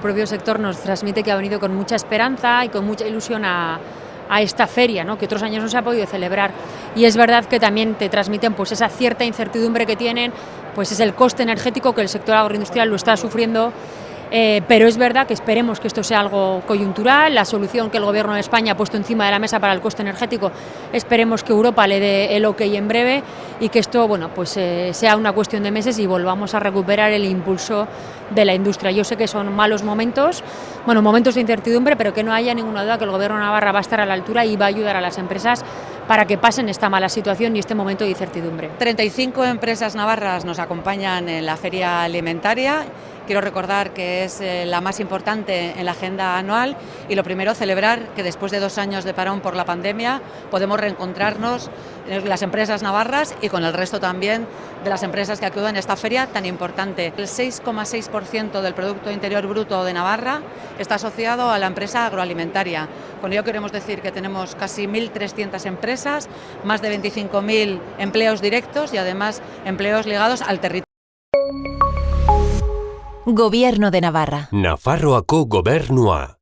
El propio sector nos transmite que ha venido con mucha esperanza y con mucha ilusión a, esta feria, ¿no? que otros años no se ha podido celebrar. Y es verdad que también te transmiten pues, esa cierta incertidumbre que tienen, pues es el coste energético que el sector agroindustrial lo está sufriendo eh, pero es verdad que esperemos que esto sea algo coyuntural, la solución que el Gobierno de España ha puesto encima de la mesa para el coste energético, esperemos que Europa le dé el ok en breve y que esto bueno, pues, eh, sea una cuestión de meses y volvamos a recuperar el impulso de la industria. Yo sé que son malos momentos, bueno, momentos de incertidumbre, pero que no haya ninguna duda que el Gobierno Navarra va a estar a la altura y va a ayudar a las empresas para que pasen esta mala situación y este momento de incertidumbre. 35 empresas navarras nos acompañan en la feria alimentaria Quiero recordar que es eh, la más importante en la agenda anual y lo primero celebrar que después de dos años de parón por la pandemia podemos reencontrarnos las empresas navarras y con el resto también de las empresas que acuden a esta feria tan importante. El 6,6% del Producto Interior Bruto de Navarra está asociado a la empresa agroalimentaria. Con ello queremos decir que tenemos casi 1.300 empresas, más de 25.000 empleos directos y además empleos ligados al territorio. Gobierno de Navarra. Nafarroako gobernua.